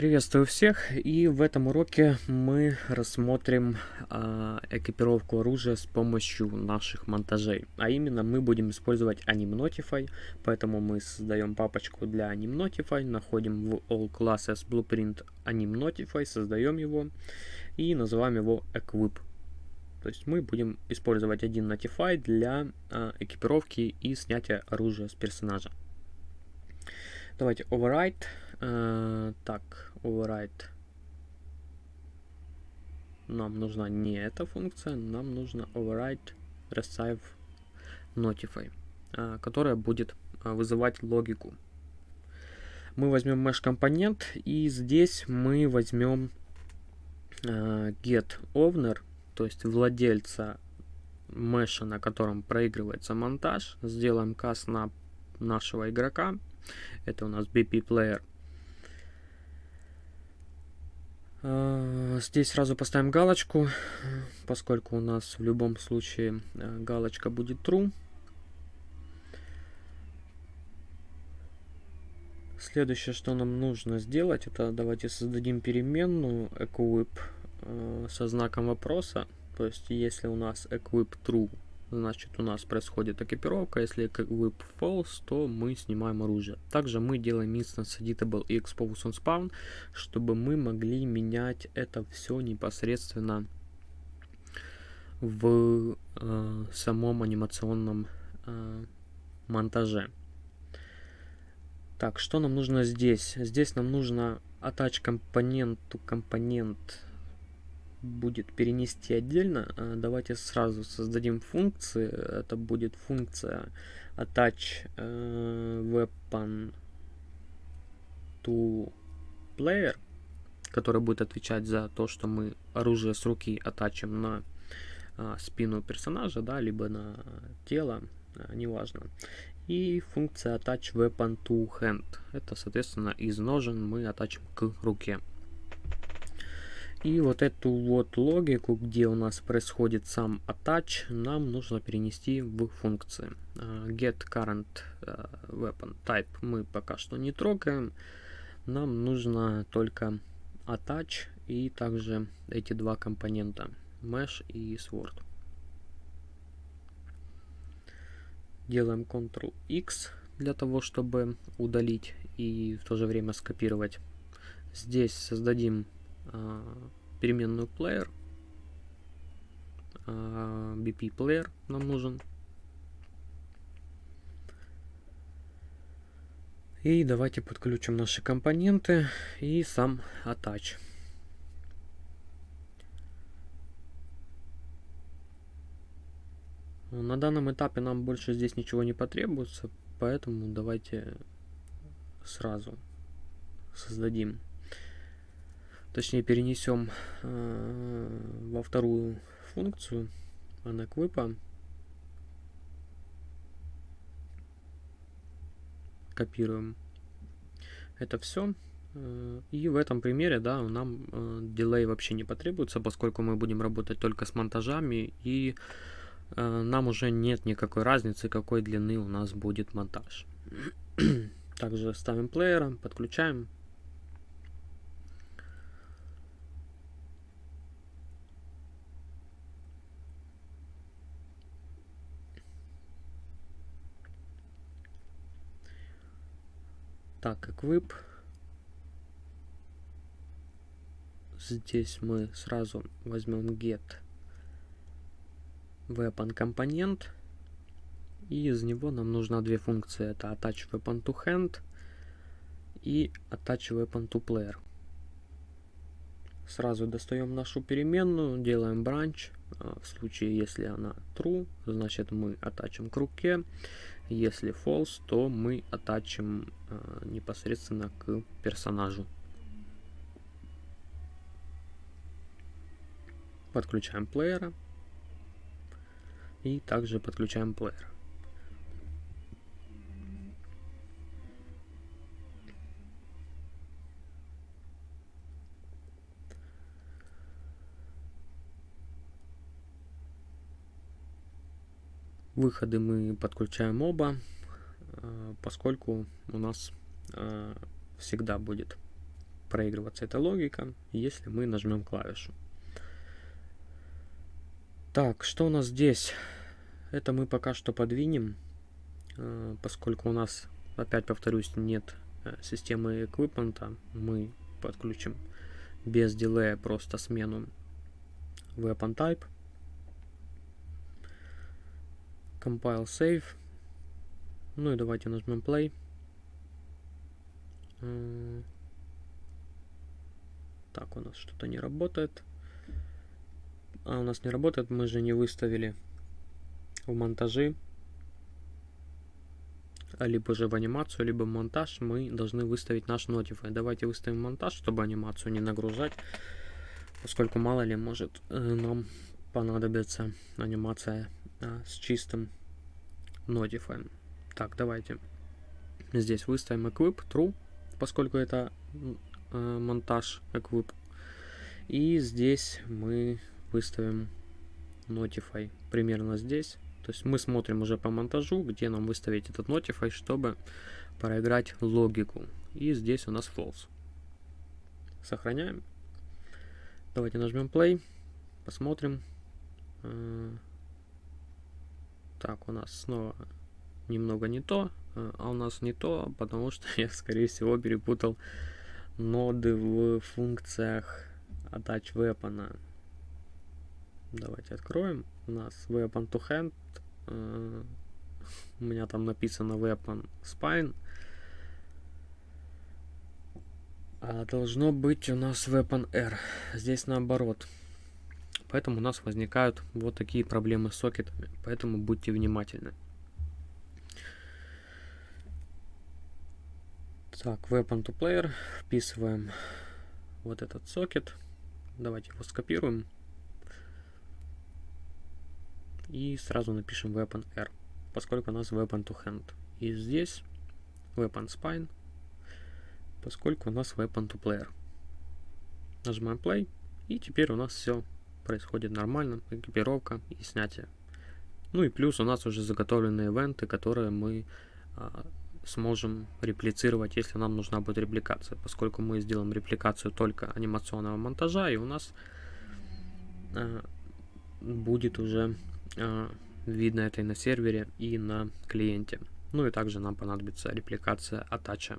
Приветствую всех и в этом уроке мы рассмотрим э, экипировку оружия с помощью наших монтажей. А именно мы будем использовать AnimNotify, поэтому мы создаем папочку для AnimNotify, находим в All Classes Blueprint AnimNotify, создаем его и называем его Equip. То есть мы будем использовать один Notify для э, экипировки и снятия оружия с персонажа. Давайте override. Так, override. Нам нужна не эта функция, нам нужна override receive notify, э, которая будет э, вызывать логику. Мы возьмем mesh компонент и здесь мы возьмем э, get owner, то есть владельца меша, на котором проигрывается монтаж. Сделаем каст на нашего игрока это у нас BP Player. А, здесь сразу поставим галочку, поскольку у нас в любом случае э, галочка будет true. Следующее, что нам нужно сделать, это давайте создадим переменную equip э, со знаком вопроса. То есть, если у нас equip true значит у нас происходит экипировка. Если whip false, то мы снимаем оружие. Также мы делаем instance editable и expose on spawn, чтобы мы могли менять это все непосредственно в э, самом анимационном э, монтаже. Так, что нам нужно здесь? Здесь нам нужно attach компоненту компонент будет перенести отдельно. А, давайте сразу создадим функции. Это будет функция attach э, weapon to player, которая будет отвечать за то, что мы оружие с руки оттачим на а, спину персонажа, да, либо на тело, а, неважно. И функция attach weapon to hand. Это, соответственно, из ножен мы оттачим к руке. И вот эту вот логику, где у нас происходит сам attach, нам нужно перенести в функции. А, get current а, weapon type мы пока что не трогаем. Нам нужно только attach и также эти два компонента mesh и sword. Делаем Ctrl-X для того, чтобы удалить и в то же время скопировать. Здесь создадим переменную player. BP player нам нужен. И давайте подключим наши компоненты и сам attach. На данном этапе нам больше здесь ничего не потребуется, поэтому давайте сразу создадим точнее перенесем э, во вторую функцию. Анаквипа копируем. Это все э, и в этом примере да нам э, дилей вообще не потребуется поскольку мы будем работать только с монтажами и э, нам уже нет никакой разницы какой длины у нас будет монтаж. Также ставим плеера подключаем Так, equip. Здесь мы сразу возьмем get weapon компонент. И из него нам нужно две функции. Это attach weapon to hand и attach weapon to player. Сразу достаем нашу переменную, делаем branch. А, в случае, если она true, значит мы attachим к руке. Если false, то мы оттачим э, непосредственно к персонажу. Подключаем плеера. И также подключаем плеер. Выходы мы подключаем оба, э, поскольку у нас э, всегда будет проигрываться эта логика, если мы нажмем клавишу. Так, что у нас здесь? Это мы пока что подвинем, э, поскольку у нас, опять повторюсь, нет системы эквипмента, мы подключим без дилея просто смену weapon type, compile save, ну и давайте нажмем play. Так, у нас что-то не работает. А, у нас не работает, мы же не выставили в монтажи, либо же в анимацию, либо в монтаж мы должны выставить наш Notify. Давайте выставим монтаж, чтобы анимацию не нагружать, поскольку мало ли может э, нам понадобится анимация а, с чистым Notify. Так, давайте здесь выставим equip true, поскольку это э, монтаж equip. И здесь мы выставим Notify примерно здесь. То есть мы смотрим уже по монтажу, где нам выставить этот Notify, чтобы проиграть логику. И здесь у нас false. Сохраняем. Давайте нажмем play. Посмотрим. Э, так, у нас снова немного не то. Э, а у нас не то, потому что я, скорее всего, перепутал ноды в функциях attach weapon. Давайте откроем. У нас weapon to hand. Uh, у меня там написано weapon spine. А должно быть у нас weapon R. Здесь наоборот. Поэтому у нас возникают вот такие проблемы с сокетами. Поэтому будьте внимательны. Так, weapon to player. Вписываем вот этот сокет. Давайте его скопируем. И сразу напишем weapon R, поскольку у нас weapon to hand. И здесь weapon spine, поскольку у нас weapon to player. Нажимаем play. И теперь у нас все происходит нормально. Экипировка и снятие. Ну и плюс у нас уже заготовленные ивенты, которые мы а, сможем реплицировать, если нам нужна будет репликация, поскольку мы сделаем репликацию только анимационного монтажа, и у нас э, будет уже э, видно это и на сервере, и на клиенте. Ну и также нам понадобится репликация атача